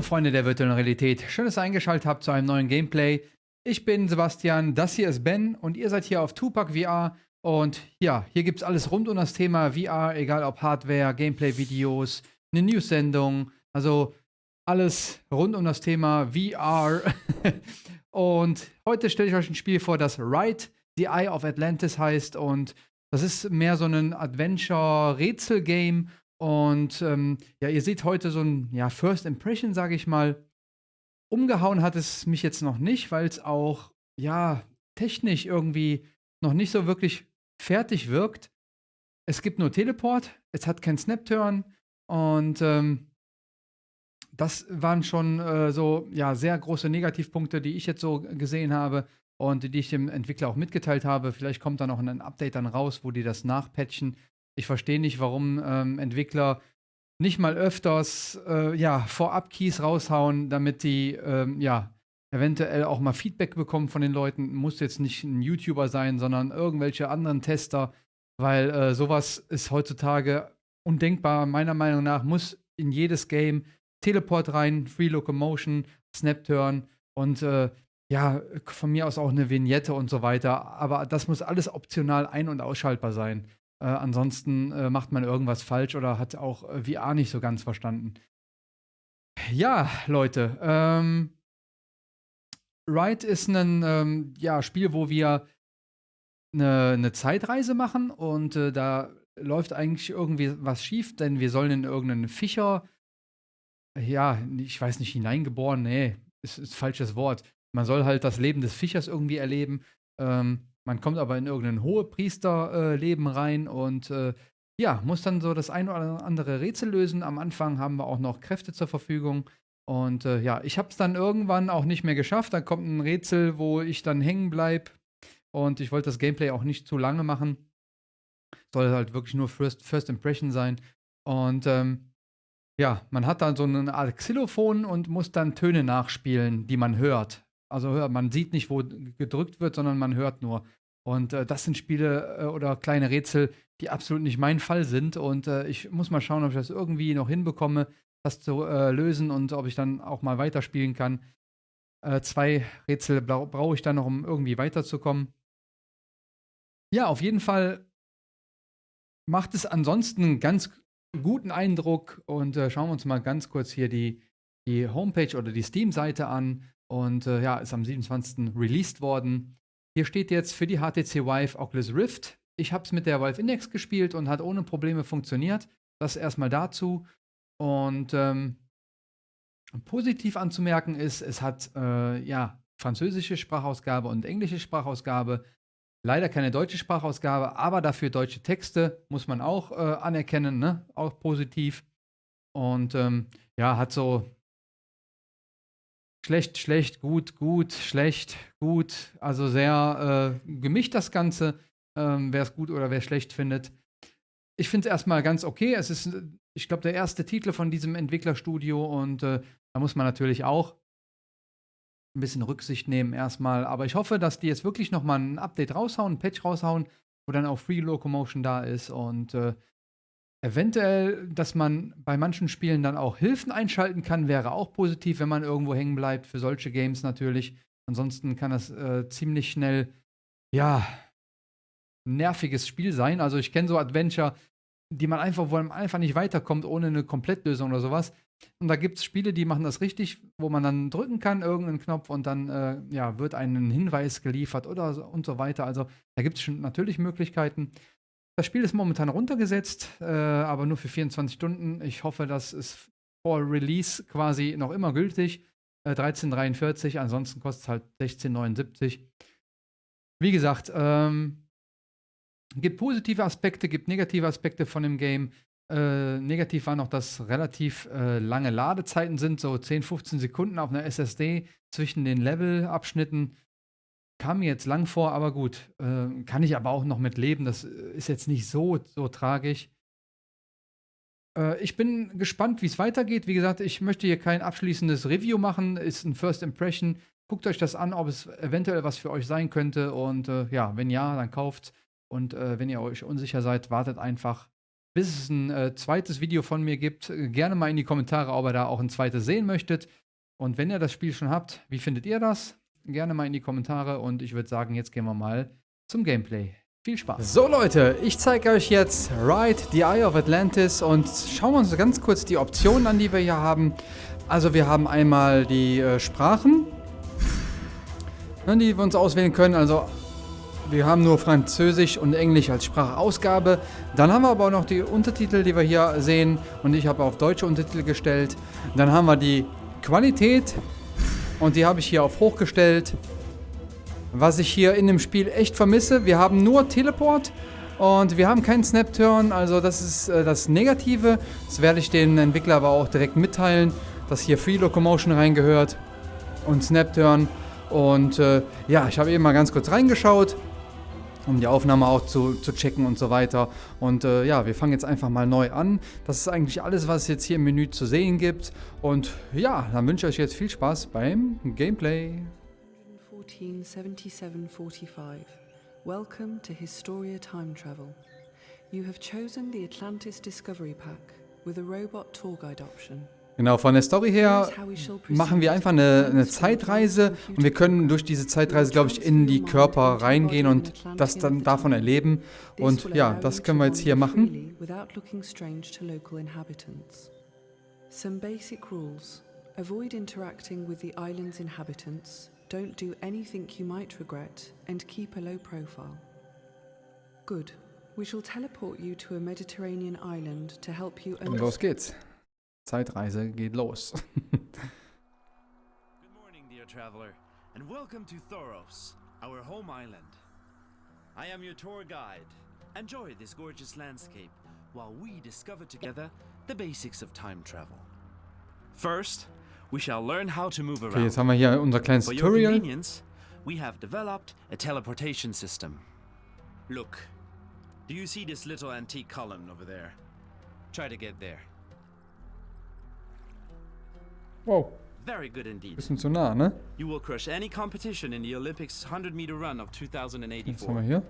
Hallo Freunde der virtuellen Realität, schön, dass ihr eingeschaltet habt zu einem neuen Gameplay. Ich bin Sebastian, das hier ist Ben und ihr seid hier auf Tupac VR und ja, hier gibt es alles rund um das Thema VR, egal ob Hardware, Gameplay-Videos, eine News-Sendung, also alles rund um das Thema VR. und heute stelle ich euch ein Spiel vor, das Ride the Eye of Atlantis heißt und das ist mehr so ein Adventure-Rätsel-Game und ähm, ja, ihr seht heute so ein ja, First Impression, sage ich mal. Umgehauen hat es mich jetzt noch nicht, weil es auch ja technisch irgendwie noch nicht so wirklich fertig wirkt. Es gibt nur Teleport, es hat kein Snap-Turn und ähm, das waren schon äh, so ja sehr große Negativpunkte, die ich jetzt so gesehen habe und die ich dem Entwickler auch mitgeteilt habe. Vielleicht kommt da noch ein Update dann raus, wo die das nachpatchen. Ich verstehe nicht, warum ähm, Entwickler nicht mal öfters äh, ja, Vorab-Keys raushauen, damit die ähm, ja, eventuell auch mal Feedback bekommen von den Leuten. Muss jetzt nicht ein YouTuber sein, sondern irgendwelche anderen Tester, weil äh, sowas ist heutzutage undenkbar. Meiner Meinung nach muss in jedes Game Teleport rein, Free Locomotion, Snap-Turn und äh, ja, von mir aus auch eine Vignette und so weiter. Aber das muss alles optional ein- und ausschaltbar sein. Äh, ansonsten äh, macht man irgendwas falsch oder hat auch äh, VR nicht so ganz verstanden. Ja, Leute, ähm, Ride ist ein ähm, ja, Spiel, wo wir eine, eine Zeitreise machen und äh, da läuft eigentlich irgendwie was schief, denn wir sollen in irgendeinen Fischer, ja, ich weiß nicht, hineingeboren, nee, ist, ist falsches Wort. Man soll halt das Leben des Fischers irgendwie erleben. Ähm, man kommt aber in irgendein Hohepriesterleben äh, rein und äh, ja, muss dann so das ein oder andere Rätsel lösen. Am Anfang haben wir auch noch Kräfte zur Verfügung. Und äh, ja, ich habe es dann irgendwann auch nicht mehr geschafft. Da kommt ein Rätsel, wo ich dann hängen bleibe. Und ich wollte das Gameplay auch nicht zu lange machen. Soll halt wirklich nur First, First Impression sein. Und ähm, ja, man hat dann so eine Art Xylophon und muss dann Töne nachspielen, die man hört. Also man sieht nicht, wo gedrückt wird, sondern man hört nur. Und äh, das sind Spiele äh, oder kleine Rätsel, die absolut nicht mein Fall sind. Und äh, ich muss mal schauen, ob ich das irgendwie noch hinbekomme, das zu äh, lösen und ob ich dann auch mal weiterspielen kann. Äh, zwei Rätsel bra brauche ich dann noch, um irgendwie weiterzukommen. Ja, auf jeden Fall macht es ansonsten einen ganz guten Eindruck. Und äh, schauen wir uns mal ganz kurz hier die, die Homepage oder die Steam-Seite an. Und äh, ja, ist am 27. released worden. Hier steht jetzt für die HTC Vive Oculus Rift. Ich habe es mit der Valve Index gespielt und hat ohne Probleme funktioniert. Das erstmal dazu. Und ähm, positiv anzumerken ist, es hat äh, ja französische Sprachausgabe und englische Sprachausgabe. Leider keine deutsche Sprachausgabe, aber dafür deutsche Texte muss man auch äh, anerkennen, ne? auch positiv. Und ähm, ja, hat so Schlecht, schlecht, gut, gut, schlecht, gut. Also sehr äh, gemischt das Ganze, ähm, wer es gut oder wer schlecht findet. Ich finde es erstmal ganz okay. Es ist, ich glaube, der erste Titel von diesem Entwicklerstudio und äh, da muss man natürlich auch ein bisschen Rücksicht nehmen erstmal. Aber ich hoffe, dass die jetzt wirklich nochmal ein Update raushauen, ein Patch raushauen, wo dann auch Free Locomotion da ist und äh, Eventuell, dass man bei manchen Spielen dann auch Hilfen einschalten kann, wäre auch positiv, wenn man irgendwo hängen bleibt, für solche Games natürlich. Ansonsten kann das äh, ziemlich schnell, ja, nerviges Spiel sein. Also ich kenne so Adventure, die man einfach, wo man einfach nicht weiterkommt ohne eine Komplettlösung oder sowas. Und da gibt es Spiele, die machen das richtig, wo man dann drücken kann, irgendeinen Knopf und dann äh, ja, wird ein Hinweis geliefert oder so, und so weiter. Also da gibt es schon natürlich Möglichkeiten. Das Spiel ist momentan runtergesetzt, äh, aber nur für 24 Stunden. Ich hoffe, das ist vor Release quasi noch immer gültig. Äh, 13,43, ansonsten kostet es halt 16,79. Wie gesagt, ähm, gibt positive Aspekte, gibt negative Aspekte von dem Game. Äh, negativ war noch, dass relativ äh, lange Ladezeiten sind, so 10, 15 Sekunden auf einer SSD zwischen den Levelabschnitten. Kam mir jetzt lang vor, aber gut. Äh, kann ich aber auch noch mit leben. Das äh, ist jetzt nicht so, so tragisch. Äh, ich bin gespannt, wie es weitergeht. Wie gesagt, ich möchte hier kein abschließendes Review machen. Ist ein First Impression. Guckt euch das an, ob es eventuell was für euch sein könnte. Und äh, ja, wenn ja, dann kauft. Und äh, wenn ihr euch unsicher seid, wartet einfach. bis es ein zweites Video von mir gibt. Gerne mal in die Kommentare, ob ihr da auch ein zweites sehen möchtet. Und wenn ihr das Spiel schon habt, wie findet ihr das? Gerne mal in die Kommentare und ich würde sagen, jetzt gehen wir mal zum Gameplay. Viel Spaß. So Leute, ich zeige euch jetzt Ride the Eye of Atlantis und schauen wir uns ganz kurz die Optionen an, die wir hier haben. Also wir haben einmal die äh, Sprachen, ne, die wir uns auswählen können. Also wir haben nur Französisch und Englisch als Sprachausgabe. Dann haben wir aber auch noch die Untertitel, die wir hier sehen. Und ich habe auf deutsche Untertitel gestellt. Dann haben wir die Qualität. Und die habe ich hier auf hoch gestellt. Was ich hier in dem Spiel echt vermisse, wir haben nur Teleport und wir haben keinen Snap-Turn, also das ist äh, das Negative. Das werde ich den Entwickler aber auch direkt mitteilen, dass hier Free Locomotion reingehört und Snap-Turn. Und äh, ja, ich habe eben mal ganz kurz reingeschaut, um die Aufnahme auch zu, zu checken und so weiter. Und äh, ja, wir fangen jetzt einfach mal neu an. Das ist eigentlich alles, was es jetzt hier im Menü zu sehen gibt. Und ja, dann wünsche ich euch jetzt viel Spaß beim Gameplay. 1477-45. Welcome to Historia Time Travel. You have chosen the Atlantis Discovery Pack with a robot tour guide option. Genau, von der Story her machen wir einfach eine, eine, Zeitreise und wir können durch diese Zeitreise, glaube ich, in die Körper reingehen und das dann davon erleben. Und ja, das können wir jetzt hier machen. Some basic rules. Avoid interacting with the island's inhabitants Don't do anything you might regret and keep a low profile. Good. We shall teleport you to a Mediterranean island to help you Und los geht's. Zeitreise geht los. Good morning, dear traveler, and welcome to Thoros, our home island. I am your tour guide. Enjoy this gorgeous landscape while we discover together the basics of time travel. First, we shall learn how to move around. Okay, jetzt haben wir hier unser kleines For Tutorial. your convenience, we have developed a teleportation system. Look, do you see this little antique column over there? Try to get there. Wow, Very good indeed. bisschen zu nah, ne? You will crush any competition in the Olympics 100 meter run of Jetzt haben wir 2084. hier.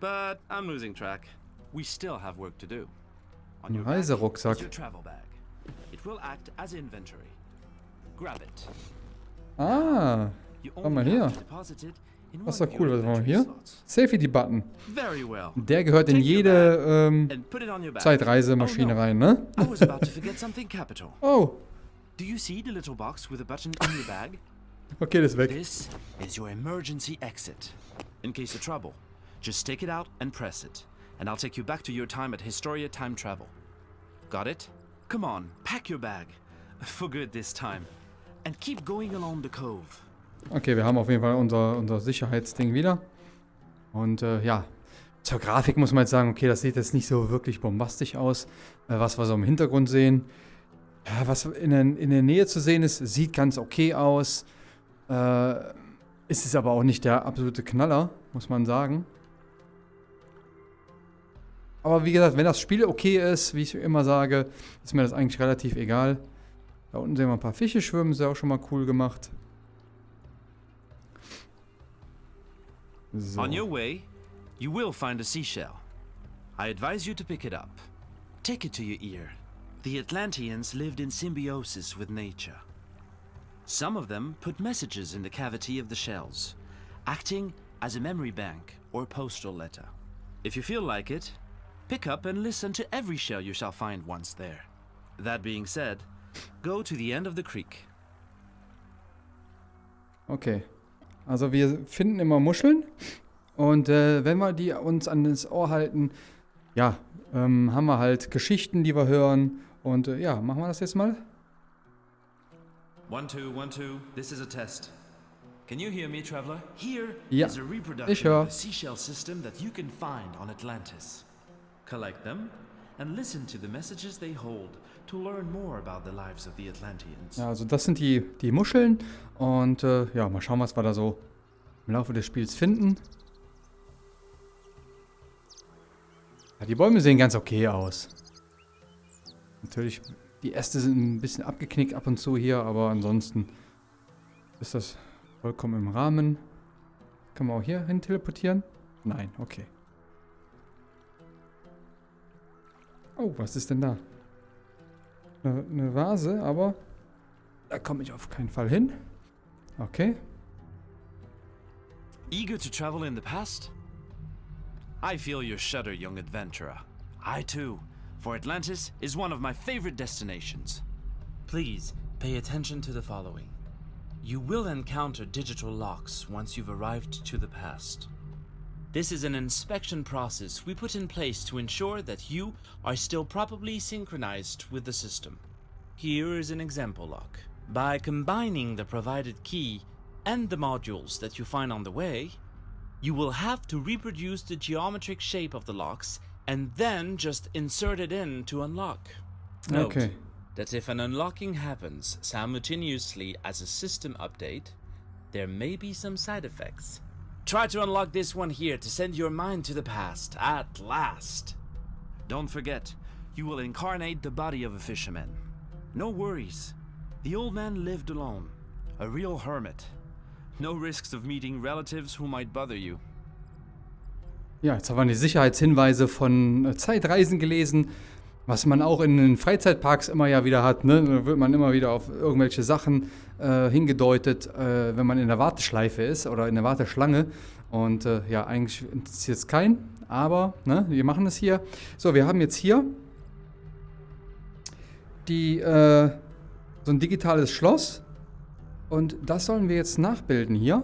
But I'm losing track. We still have work to do. On Ein your Reiserucksack. your travel bag. It will act as inventory. Grab it. Ah, Schau mal hier. Das ist doch cool, was haben wir hier? Safety-Button. Der gehört in jede ähm. Zeitreisemaschine Oh, rein, ne? Was. Oh, Do you see the little box with a button in your bag? okay, das ist weg. This is your emergency exit. In case of trouble, just take it out and press it, and I'll take you back to your time at Historia Time Travel. Got it? Come on, pack your bag. For good this time. And keep going along the cove. Okay, wir haben auf jeden Fall unser, unser Sicherheitsding wieder. Und äh, ja, zur Grafik muss man jetzt sagen, okay, das sieht jetzt nicht so wirklich bombastisch aus, äh, was wir so im Hintergrund sehen. Was in der, in der Nähe zu sehen ist, sieht ganz okay aus. Äh, ist es aber auch nicht der absolute Knaller, muss man sagen. Aber wie gesagt, wenn das Spiel okay ist, wie ich immer sage, ist mir das eigentlich relativ egal. Da unten sehen wir ein paar Fische schwimmen, ist ja auch schon mal cool gemacht. So. On your way, you will find a seashell. I advise you to pick it up. Take it to your ear. The Atlanteans lived in symbiosis with nature. Some of them put messages in the cavity of the shells, acting as a memory bank or postal letter. If you feel like it, pick up and listen to every shell you shall find once there. That being said, go to the end of the creek. Okay. Also wir finden immer Muscheln und äh, wenn wir die uns an das Ohr halten, ja, ähm, haben wir halt Geschichten, die wir hören und äh, ja, machen wir das jetzt mal. One, two, one, two. This is a test. Can you hear me, traveler? Here Ja, is a reproduction of the seashell system that you can find on Atlantis. Collect them and listen to the messages they hold to learn more about the lives of the Atlanteans. Ja, also das sind die, die Muscheln und äh, ja, mal schauen, was wir da so im Laufe des Spiels finden. Ja, die Bäume sehen ganz okay aus. Natürlich, die Äste sind ein bisschen abgeknickt ab und zu hier, aber ansonsten ist das vollkommen im Rahmen. Kann man auch hier hin teleportieren? Nein, okay. Oh, was ist denn da? Eine, eine Vase, aber da komme ich auf keinen Fall hin. Okay. Eager to travel in the past? I feel your shudder, young adventurer. I too, for Atlantis is one of my favorite destinations. Please pay attention to the following. You will encounter digital locks once you've arrived to the past. This is an inspection process we put in place to ensure that you are still properly synchronized with the system. Here is an example lock. By combining the provided key and the modules that you find on the way, you will have to reproduce the geometric shape of the locks and then just insert it in to unlock. Note Okay. that if an unlocking happens simultaneously as a system update, there may be some side effects. Try to unlock this one here to send your mind to the past at last. Don't forget, you will incarnate the body of a fisherman. No worries. The old man lived alone, a real hermit. No risks of meeting relatives who might bother you. Ja, jetzt haben wir die Sicherheitshinweise von äh, Zeitreisen gelesen, was man auch in den Freizeitparks immer ja wieder hat. Ne? Da wird man immer wieder auf irgendwelche Sachen äh, hingedeutet, äh, wenn man in der Warteschleife ist oder in der Warteschlange. Und äh, ja, eigentlich interessiert es keinen, aber ne, wir machen es hier. So, wir haben jetzt hier die, äh, so ein digitales Schloss. Und das sollen wir jetzt nachbilden hier.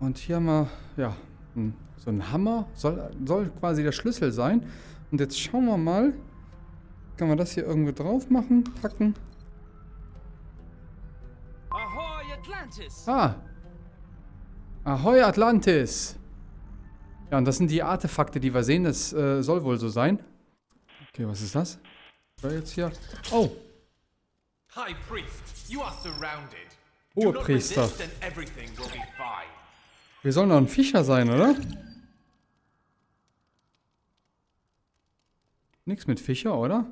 Und hier haben wir, ja, ein, so ein Hammer. Soll, soll quasi der Schlüssel sein. Und jetzt schauen wir mal. Kann man das hier irgendwo drauf machen? Packen. Ahoy, Atlantis! Ah. Ahoi Atlantis. Ja, und das sind die Artefakte, die wir sehen. Das äh, soll wohl so sein. Okay, was ist das? Was jetzt hier? Oh, High Priest, you are surrounded. Hoher Do not Priester. resist and everything will be fine. wir sollen doch ein Fischer sein, oder? Nix mit Fischer, oder?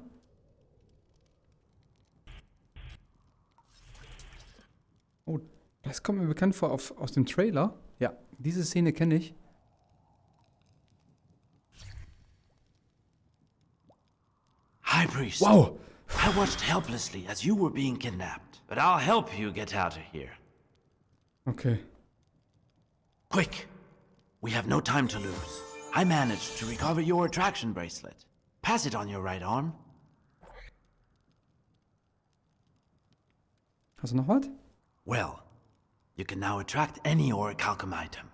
Oh, das kommt mir bekannt vor auf, aus dem Trailer. Ja, diese Szene kenne ich. High Priest! Wow! I watched helplessly as you were being kidnapped, but I'll help you get out of here. Okay. Quick! We have no time to lose. I managed to recover your attraction bracelet. Pass it on your right arm. Hast du noch was? Well, you can now attract any orichalcum item.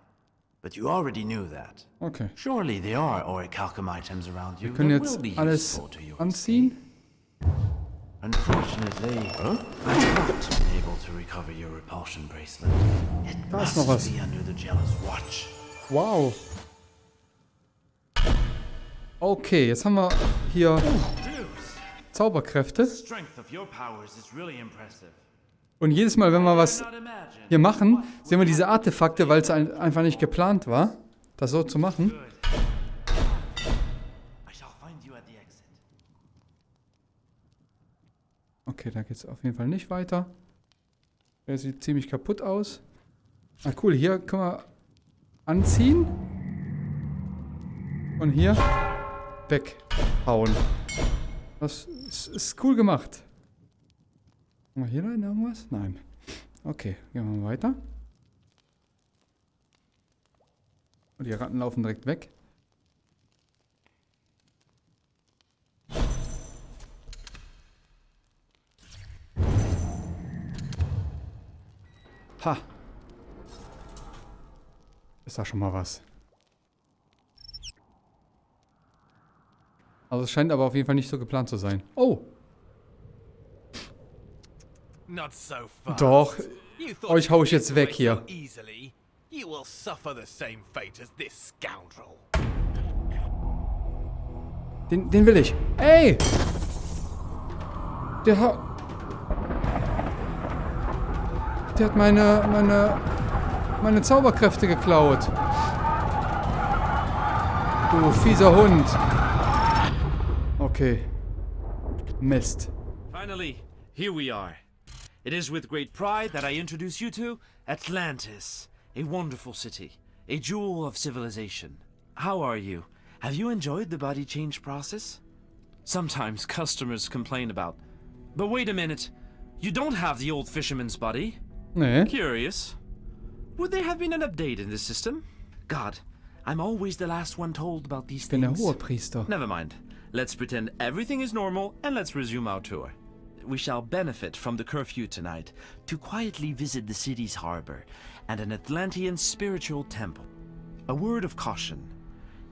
But you already knew that. Okay. Surely there are orichalcum items around you Wir können jetzt alles useful to you. anziehen. Unfortunately, I haven't been able to recover your repulsion bracelet. It Da must be under the jealous watch. Wow. Okay, jetzt haben wir hier Zauberkräfte. Und jedes Mal, wenn wir was hier machen, sehen wir diese Artefakte, weil es ein, einfach nicht geplant war, das so zu machen. Okay, da geht es auf jeden Fall nicht weiter. Der sieht ziemlich kaputt aus. Ah, cool. Hier können wir anziehen. Und hier weghauen. Das ist, ist cool gemacht. Haben wir hier noch irgendwas? Nein. Okay, gehen wir mal weiter. Und die Ratten laufen direkt weg. Ha. Ist da schon mal was. Also es scheint aber auf jeden Fall nicht so geplant zu sein. Oh, Not so fast. Doch. Euch hau ich jetzt weg hier. so Easily. You will suffer the same fate as this scoundrel. den, den will ich. Ey! Der hat... Der hat meine, meine, meine Zauberkräfte geklaut. Du fieser Hund. Okay. Mist. Finally, here we are. It is with great pride that I introduce you to Atlantis, a wonderful city, a jewel of civilization. How are you? Have you enjoyed the body change process? Sometimes customers complain about. But wait a minute. You don't have the old fisherman's body. Nee. Curious. Would there have been an update in the system? God, I'm always the last one told about these Ich bin der things. Never mind. Let's pretend everything is normal and let's resume our tour. We shall benefit from the curfew tonight to quietly visit the city's harbor and an Atlantean spiritual temple. A word of caution.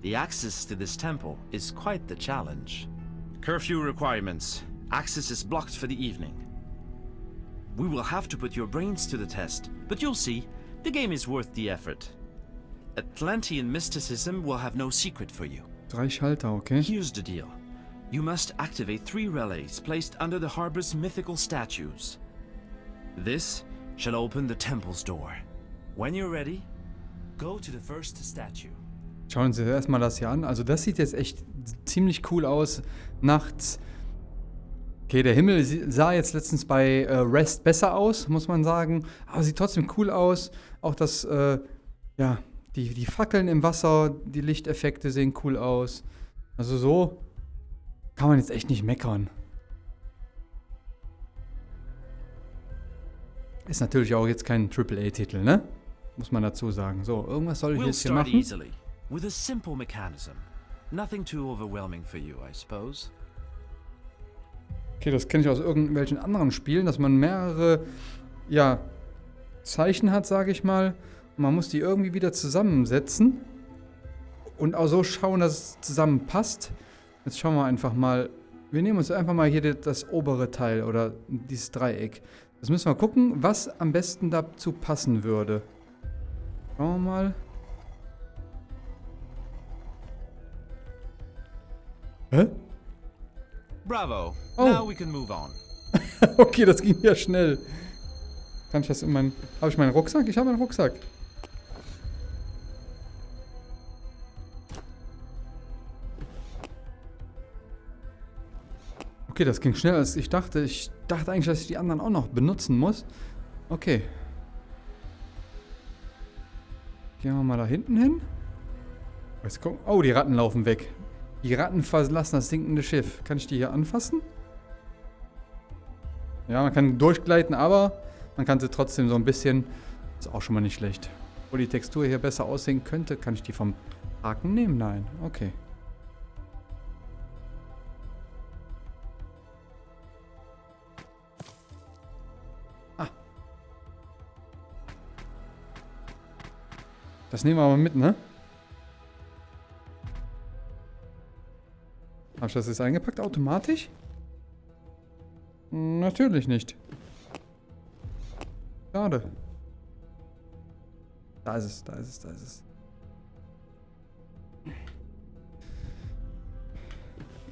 The access to this temple is quite the challenge. Curfew requirements. Access is blocked for the evening. We will have to put your brains to the test, but you'll see, the game is worth the effort. Atlantean mysticism will have no secret for you. Drei Schalter, okay. Here's the deal. You must activate three relays placed under the harbor's mythical statues. This shall open the temple's door. When you're ready, go to the first statue. Schauen Sie sich erstmal das hier an. Also das sieht jetzt echt ziemlich cool aus. Nachts. Okay, der Himmel sah jetzt letztens bei äh, Rest besser aus, muss man sagen. Aber sieht trotzdem cool aus. Auch das, äh, ja, die, die Fackeln im Wasser, die Lichteffekte sehen cool aus. Also so kann man jetzt echt nicht meckern. Ist natürlich auch jetzt kein AAA-Titel, ne? Muss man dazu sagen. So, irgendwas soll ich jetzt hier machen. easily, with a simple mechanism. Nothing too overwhelming for you, I suppose. Okay, das kenne ich aus irgendwelchen anderen Spielen, dass man mehrere, ja, Zeichen hat, sage ich mal. Man muss die irgendwie wieder zusammensetzen. Und auch so schauen, dass es zusammenpasst. Jetzt schauen wir einfach mal. Wir nehmen uns einfach mal hier das obere Teil oder dieses Dreieck. Das müssen wir gucken, was am besten dazu passen würde. Schauen wir mal. Hä? Bravo. Oh. Now we can move on. Okay, das ging ja schnell. Kann ich das in meinen. Habe ich meinen Rucksack? Ich habe meinen Rucksack. Okay, das ging schneller als ich dachte. Ich dachte eigentlich, dass ich die anderen auch noch benutzen muss. Okay. Gehen wir mal da hinten hin. Jetzt gucken. Oh, die Ratten laufen weg. Die Ratten verlassen das sinkende Schiff. Kann ich die hier anfassen? Ja, man kann durchgleiten, aber man kann sie trotzdem so ein bisschen. Ist auch schon mal nicht schlecht. Wo die Textur hier besser aussehen könnte, kann ich die vom Haken nehmen? Nein. Okay. Das nehmen wir aber mit, ne? Hab ich das jetzt eingepackt automatisch? Natürlich nicht. Schade. Da ist es, da ist es, da ist es.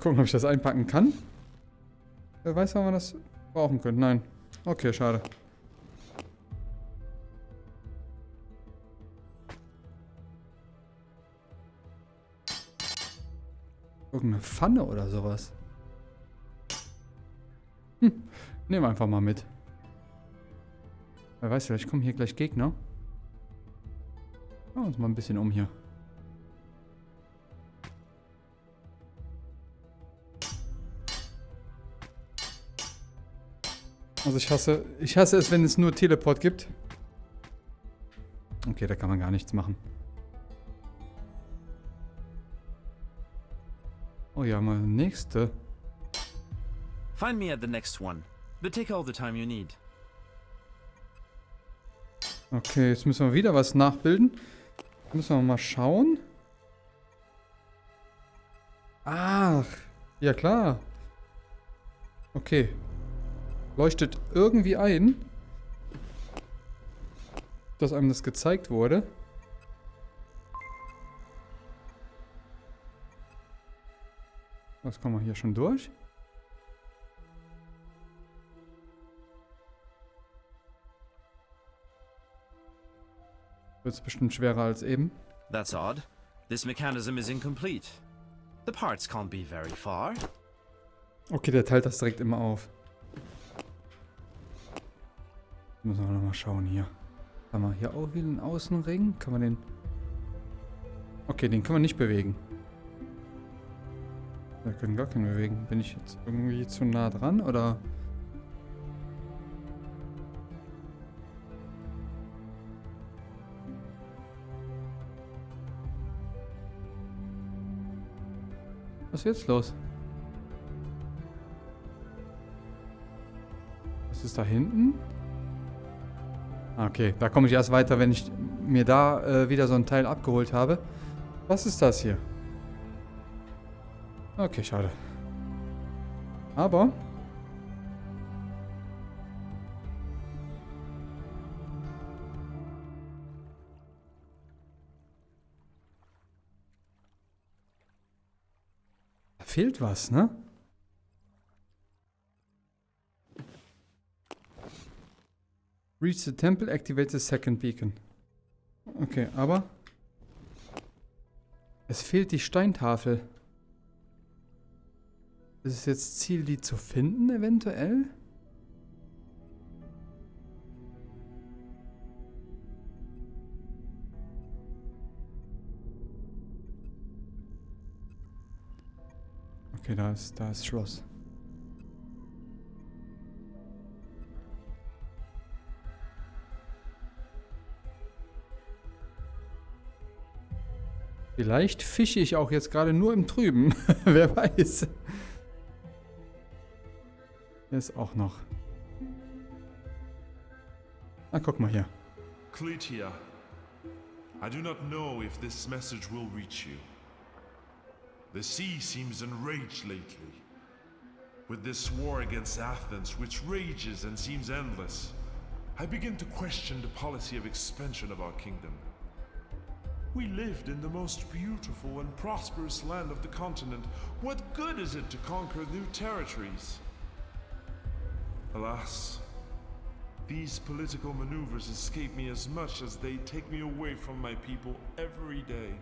Gucken, ob ich das einpacken kann. Wer weiß, wann wir das brauchen können. Nein. Okay, schade. Irgendeine Pfanne oder sowas. Hm. Nehmen wir einfach mal mit. Wer weiß, vielleicht kommen hier gleich Gegner. Schauen wir uns mal ein bisschen um hier. Also ich hasse, ich hasse es, wenn es nur Teleport gibt. Okay, da kann man gar nichts machen. Oh ja, mal nächste. Find me at the next one, but take all the time you need. Okay, jetzt müssen wir wieder was nachbilden. Müssen wir mal schauen. Ach, ja klar. Okay. Leuchtet irgendwie ein, dass einem das gezeigt wurde. Was kommen wir hier schon durch? Wird es bestimmt schwerer als eben. That's odd. This mechanism is incomplete. The parts can't be very far. Okay, der teilt das direkt immer auf. Müssen wir nochmal schauen hier. Haben wir hier auch wieder einen Außenring? Kann man den... Okay, den können wir nicht bewegen. Wir können gar keinen bewegen. Bin ich jetzt irgendwie zu nah dran oder... Was ist jetzt los? Was ist da hinten? Ah, Okay, da komme ich erst weiter, wenn ich mir da äh, wieder so ein Teil abgeholt habe. Was ist das hier? Okay, schade. Aber... Da fehlt was, ne? Reach the temple, activate the second beacon. Okay, aber... Es fehlt die Steintafel. Ist es jetzt Ziel, die zu finden, eventuell? Okay, da ist, da ist Schloss. Vielleicht fische ich auch jetzt gerade nur im Trüben. Wer weiß. Ist auch noch. Ah, guck mal hier. Cletia, I do not know if this message will reach you. The sea seems enraged lately. With this war against Athens, which rages and seems endless, I begin to question the policy of expansion of our kingdom. We lived in the most beautiful and prosperous land of the continent. What good is it to conquer new territories? Alas, these political maneuvers escape me as much as they take me away from my people every day.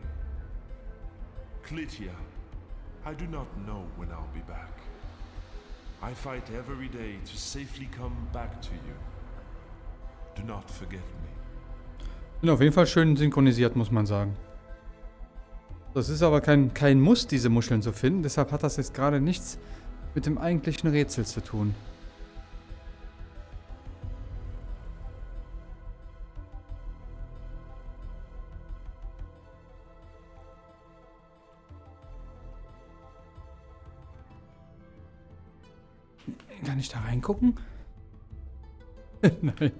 Clytia, I do not know when I'll be back. I fight every day to safely come back to you. Do not forget me. Bin auf jeden Fall schön synchronisiert, muss man sagen. Das ist aber kein, kein Muss, diese Muscheln zu finden. Deshalb hat das jetzt gerade nichts mit dem eigentlichen Rätsel zu tun. Ich da reingucken? Nein.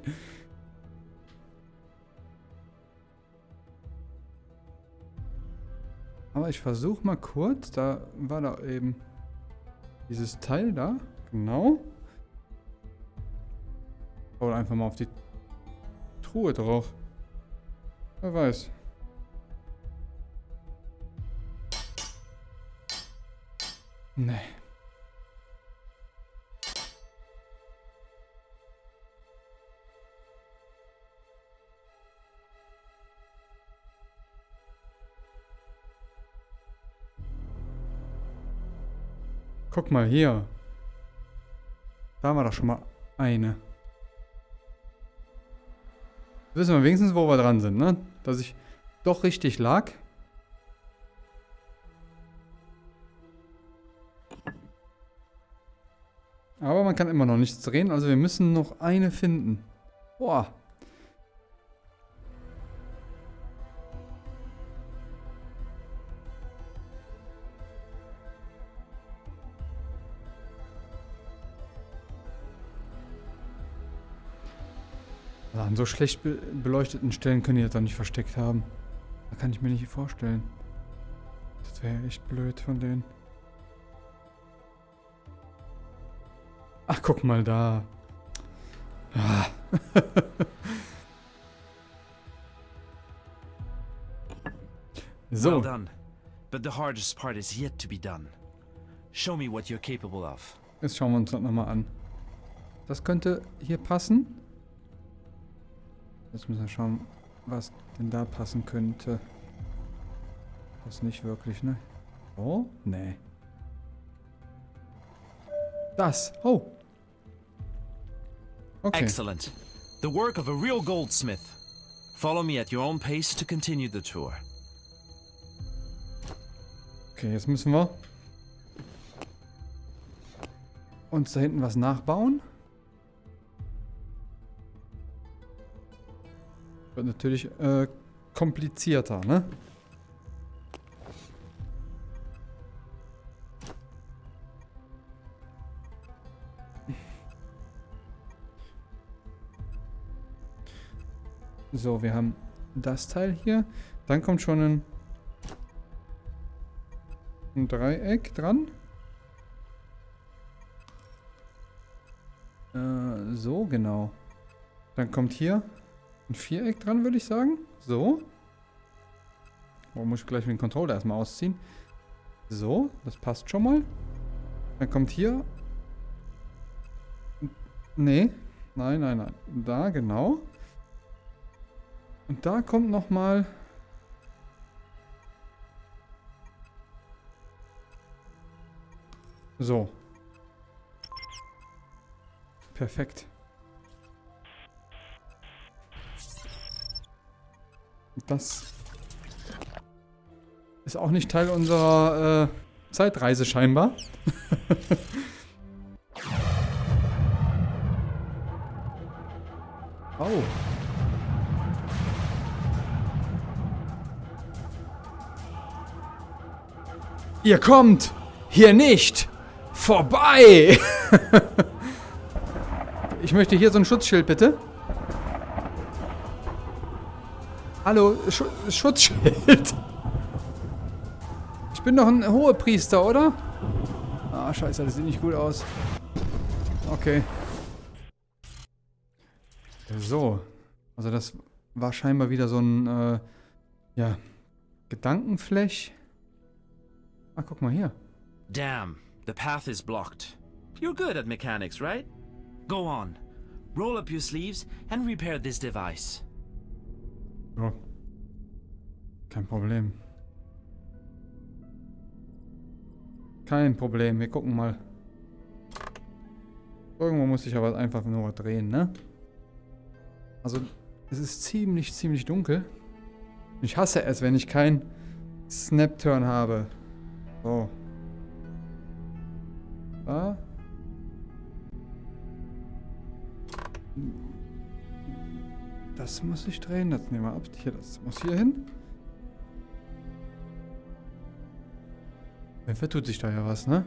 Aber ich versuche mal kurz. Da war da eben dieses Teil da. Genau. Oder einfach mal auf die Truhe drauf. Wer weiß. Nee. Guck mal hier. Da war doch schon mal eine. Wissen wir wenigstens, wo wir dran sind, ne? Dass ich doch richtig lag. Aber man kann immer noch nichts drehen, also wir müssen noch eine finden. Boah. An so schlecht be beleuchteten Stellen können die das doch nicht versteckt haben. Da kann ich mir nicht vorstellen. Das wäre echt blöd von denen. Ach, guck mal da. Ah. so, Well done. But the hardest part is yet to be done. Show me what you're capable of. jetzt schauen wir uns das nochmal an. Das könnte hier passen. Jetzt müssen wir schauen, was denn da passen könnte. Das nicht wirklich, ne? Oh? Nee. Das. Oh. Okay. Excellent. The work of a real goldsmith. Follow me at your own pace to continue the tour. Okay, jetzt müssen wir uns da hinten was nachbauen. Wird natürlich äh, komplizierter, ne? So, wir haben das Teil hier. Dann kommt schon ein, ein Dreieck dran. Äh, so, genau. Dann kommt hier ein Viereck dran, würde ich sagen. So. Oh, muss ich gleich den Controller erstmal ausziehen. So, das passt schon mal. Dann kommt hier... Nee. Nein, nein, nein. Da, genau. Und da kommt nochmal... So. Perfekt. Das ist auch nicht Teil unserer äh, Zeitreise scheinbar. oh. Ihr kommt hier nicht vorbei. ich möchte hier so ein Schutzschild, bitte. Hallo, Sch Schutzschild. Ich bin doch ein Hohepriester, oder? Ah, scheiße, das sieht nicht gut aus. Okay. So. Also das war scheinbar wieder so ein, äh, ja, Gedankenfläch. Ah, guck mal hier. Damn, the path is blocked. You're good at mechanics, right? Go on. Roll up your sleeves and repair this device. Ja. Kein Problem. Kein Problem, wir gucken mal. Irgendwo muss ich aber einfach nur drehen, ne? Also, es ist ziemlich, ziemlich dunkel. Ich hasse es, wenn ich keinen Snap-Turn habe. So. Da. Das muss ich drehen. Das nehmen wir ab. Hier, das muss hier hin. Dann vertut sich da ja was, ne?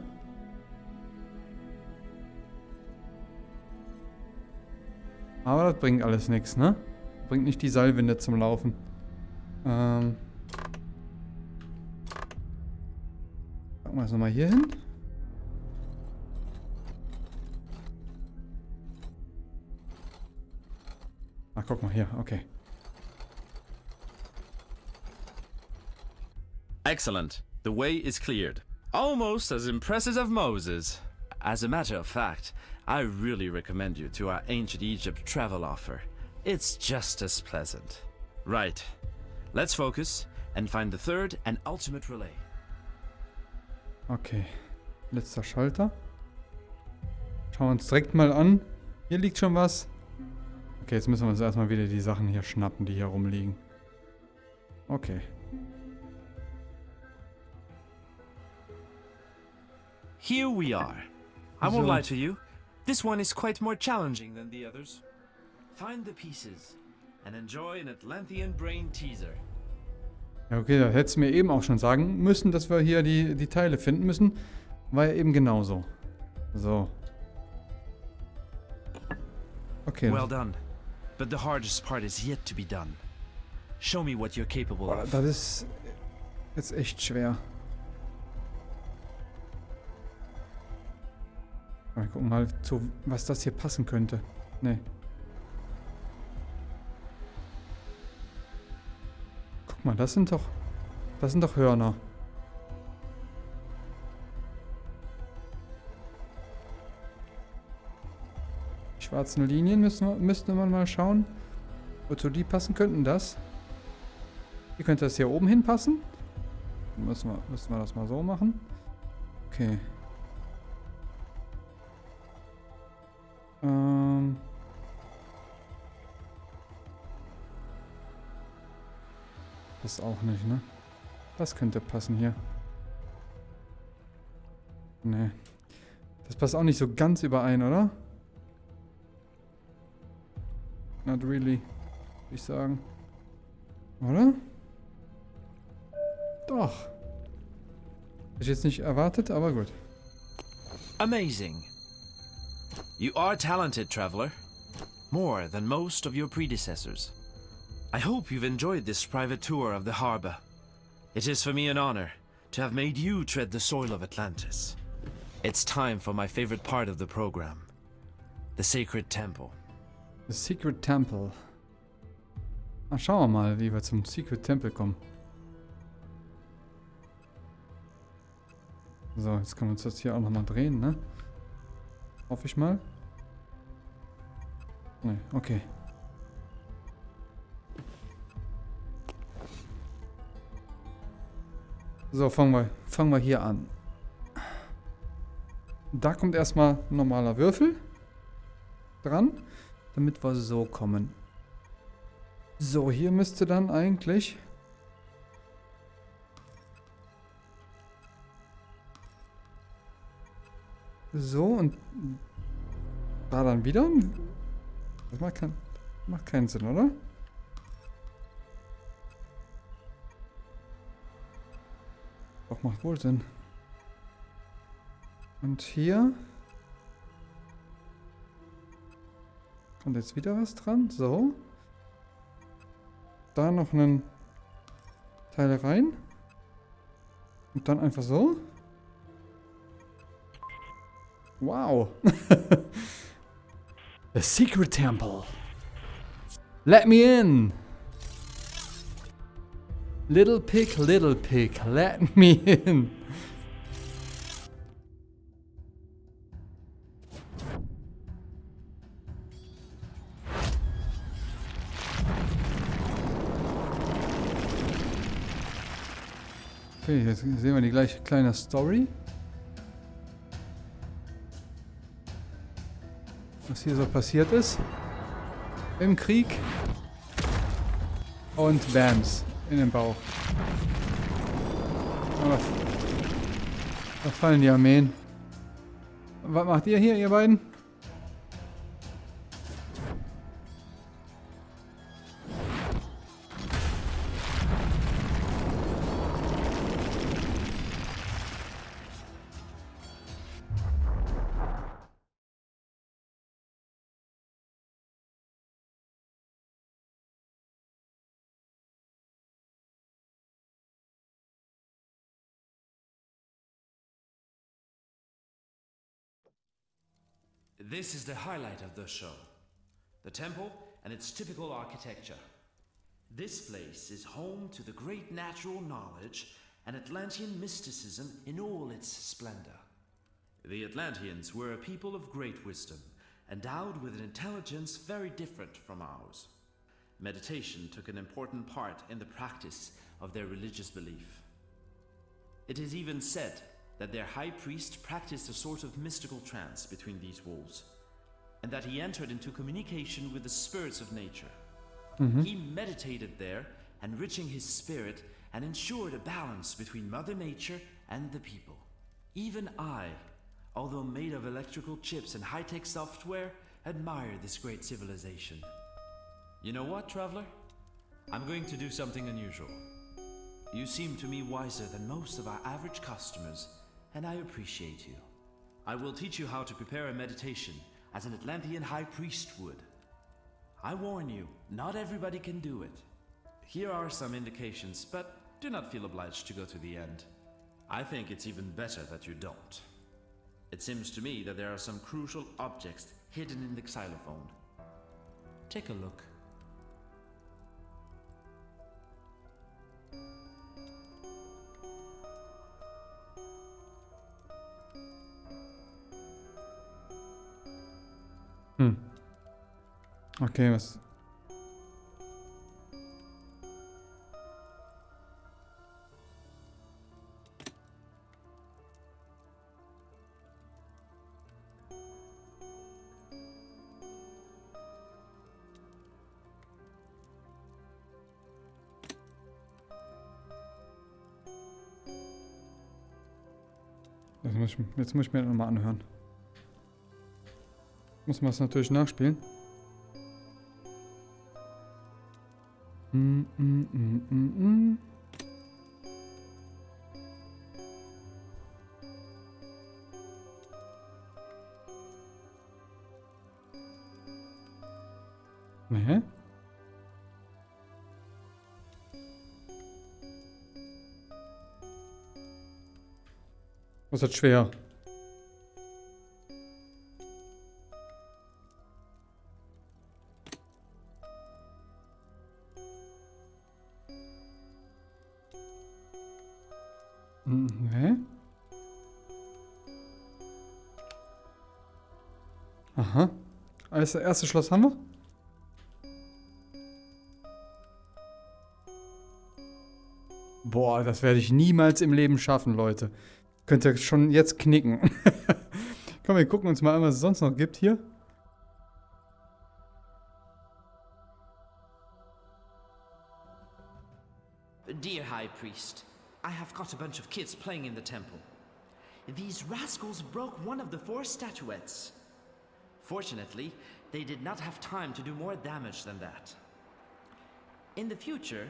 Aber das bringt alles nichts, ne? Bringt nicht die Seilwinde zum Laufen. Ähm. Packen wir es nochmal hier hin. Ach, guck mal hier, okay. Excellent. The way is cleared. Almost as impressive as Moses. As a matter of fact, I really recommend you to our ancient Egypt travel offer. It's just as pleasant. Right. Let's focus and find the third and ultimate relay. Okay. Letzter Schalter. Schauen wir uns direkt mal an. Hier liegt schon was. Okay, jetzt müssen wir uns erstmal wieder die Sachen hier schnappen, die hier rumliegen. Okay. Here we are. I won't lie to you. This one is quite more challenging than the others. Find the pieces and enjoy an Atlantean brain teaser. Ja, okay, da hättest du mir eben auch schon sagen müssen, dass wir hier die, die Teile finden müssen. War ja eben genauso. So. Okay. Well done. But the hardest part is yet to be done. Show me what you're capable of. das ist jetzt echt schwer. Wir gucken mal, zu, was das hier passen könnte. Nee. Guck mal, das sind doch... Das sind doch Hörner. Schwarzen Linien müssen müsste man mal schauen, wozu die passen könnten. Das. Hier könnte das hier oben hinpassen. Müssen wir, müssen wir das mal so machen. Okay. Ähm. Das auch nicht, ne? Das könnte passen hier. Nee. Das passt auch nicht so ganz überein, oder? Not really, würde ich sagen. Oder? Doch. Hätte ich jetzt nicht erwartet, aber gut. Amazing. You are talented, traveler. More than most of your predecessors. I hope you've enjoyed this private tour of the harbor. It is for me an honor to have made you tread the soil of Atlantis. It's time for my favorite part of the program. The Sacred Temple. The Secret Temple. Na, schauen wir mal, wie wir zum Secret Temple kommen. So, jetzt können wir uns das hier auch nochmal drehen, ne? Hoffe ich mal. Ne, okay. So, fangen wir, fangen wir hier an. Da kommt erstmal ein normaler Würfel dran, damit wir so kommen. So, hier müsste dann eigentlich... So, und da dann wieder? Das macht, kein, macht keinen Sinn, oder? Doch, macht wohl Sinn. Und hier... Kommt jetzt wieder was dran. So. Da noch einen Teil rein. Und dann einfach so. Wow. The Secret Temple. Let me in. Little pig, little pig, let me in. Okay, jetzt sehen wir die gleiche kleine Story. Was hier so passiert ist. Im Krieg. Und Bams in den Bauch. Aber da fallen die Armeen. Was macht ihr hier, ihr beiden? This is the highlight of the show the temple and its typical architecture. This place is home to the great natural knowledge and Atlantean mysticism in all its splendor. The Atlanteans were a people of great wisdom, endowed with an intelligence very different from ours. Meditation took an important part in the practice of their religious belief. It is even said that their high priest practiced a sort of mystical trance between these walls, and that he entered into communication with the spirits of nature. Mm-hmm. He meditated there, enriching his spirit and ensured a balance between Mother Nature and the people. Even I, although made of electrical chips and high tech software, admire this great civilization. You know what, traveler? I'm going to do something unusual. You seem to me wiser than most of our average customers, and I appreciate you. I will teach you how to prepare a meditation as an Atlantean high priest would. I warn you, not everybody can do it. Here are some indications, but do not feel obliged to go to the end. I think it's even better that you don't. It seems to me that there are some crucial objects hidden in the xylophone. Take a look. Hm. Okay, was... Jetzt muss ich, jetzt muss ich mir das nochmal anhören. Muss man es natürlich nachspielen. Mm, mm, mm, mm, mm. Nee. Was ist schwer? Das erste Schloss haben wir? Boah, das werde ich niemals im Leben schaffen, Leute. Könnt ihr schon jetzt knicken. Komm, wir gucken uns mal an, was es sonst noch gibt hier. Dear High Priest, I have got a bunch of kids playing in the temple. These rascals broke one of the four statuettes. Fortunately, they did not have time to do more damage than that. In the future,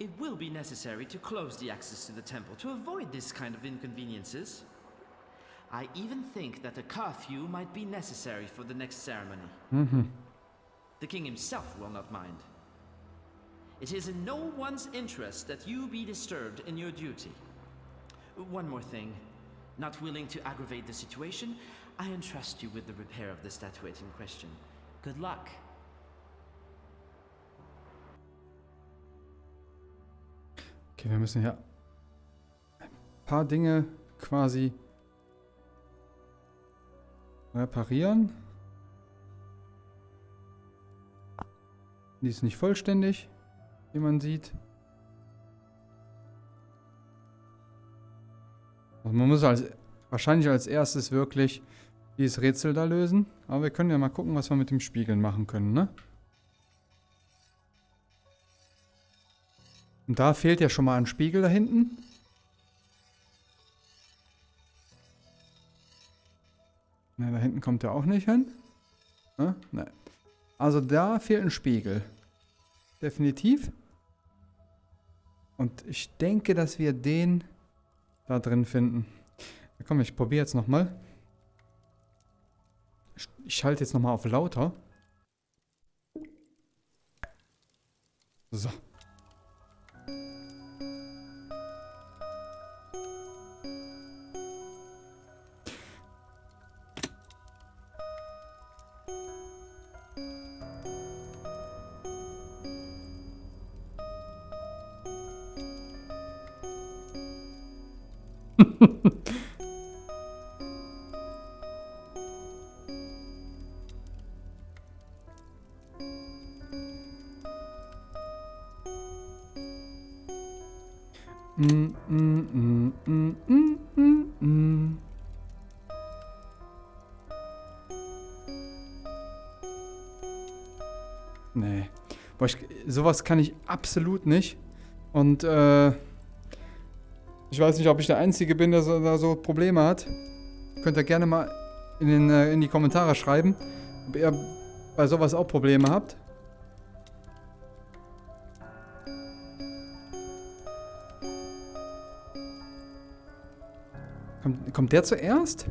it will be necessary to close the access to the temple to avoid this kind of inconveniences. I even think that a curfew might be necessary for the next ceremony. Mm-hmm. The king himself will not mind. It is in no one's interest that you be disturbed in your duty. One more thing. Not willing to aggravate the situation, I entrust you with the repair of the statuette in question. Good luck. Okay, wir müssen hier ein paar Dinge quasi reparieren. Die ist nicht vollständig, wie man sieht. Also man muss als, wahrscheinlich als erstes wirklich dieses Rätsel da lösen. Aber wir können ja mal gucken, was wir mit dem Spiegeln machen können, ne? Und da fehlt ja schon mal ein Spiegel da hinten. Ne, da hinten kommt er auch nicht hin. Ne? Ne. Also da fehlt ein Spiegel. Definitiv. Und ich denke, dass wir den da drin finden. Komm, ich probiere jetzt nochmal. Ich, schalte jetzt nochmal auf lauter. So. sowas kann ich absolut nicht. Und äh, ich weiß nicht, ob ich der Einzige bin, der so, da so Probleme hat. Könnt ihr gerne mal in, den, äh, in die Kommentare schreiben, ob ihr bei sowas auch Probleme habt. Kommt, kommt der zuerst?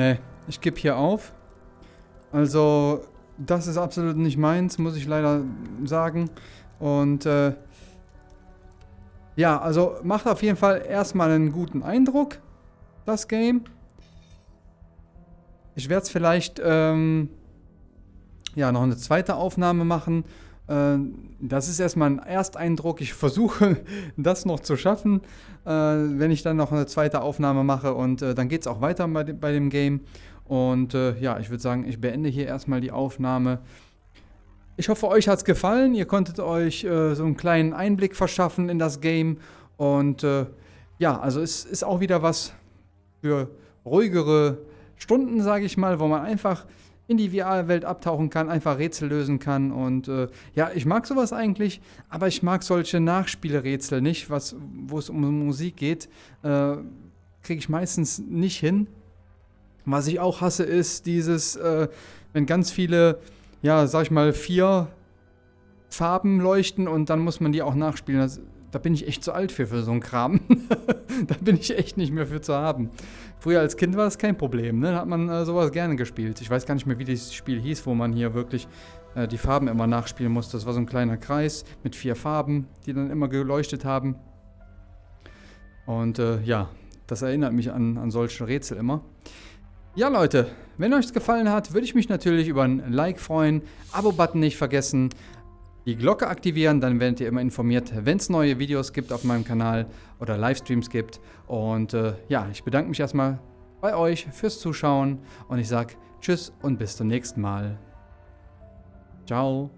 Nee, ich gebe hier auf. Also, das ist absolut nicht meins, muss ich leider sagen. Und äh, ja, also macht auf jeden Fall erstmal einen guten Eindruck, das Game. Ich werde es vielleicht ähm, ja, noch eine zweite Aufnahme machen. Äh, das ist erstmal ein Ersteindruck. Ich versuche, das noch zu schaffen, äh, wenn ich dann noch eine zweite Aufnahme mache. Und äh, dann geht es auch weiter bei, dem- Game. Und ja, ich würde sagen, ich beende hier erstmal die Aufnahme. Ich hoffe, euch hat es gefallen. Ihr konntet euch so einen kleinen Einblick verschaffen in das Game. Und ja, also es ist auch wieder was für ruhigere Stunden, sage ich mal, wo man einfach in die VR-Welt abtauchen kann, einfach Rätsel lösen kann. Und äh, ja, ich mag sowas eigentlich, aber ich mag solche Nachspielrätsel nicht, was, wo es um Musik geht. Äh, Kriege ich meistens nicht hin. Was ich auch hasse, ist dieses, äh, wenn ganz viele, ja, sag ich mal, vier Farben leuchten und dann muss man die auch nachspielen. Das, da bin ich echt zu alt für, für so einen Kram. da bin ich echt nicht mehr für zu haben. Früher als Kind war das kein Problem, ne? Da hat man äh, sowas gerne gespielt. Ich weiß gar nicht mehr, wie dieses Spiel hieß, wo man hier wirklich äh, die Farben immer nachspielen musste. Das war so ein kleiner Kreis mit vier Farben, die dann immer geleuchtet haben. Und äh, ja, das erinnert mich an, an solche Rätsel immer. Ja, Leute, wenn euch es gefallen hat, würde ich mich natürlich über ein Like freuen. Abo-Button nicht vergessen die Glocke aktivieren, dann werdet ihr immer informiert, wenn es neue Videos gibt auf meinem Kanal oder Livestreams gibt. Und äh, ja, ich bedanke mich erstmal bei euch fürs Zuschauen und ich sage Tschüss und bis zum nächsten Mal. Ciao.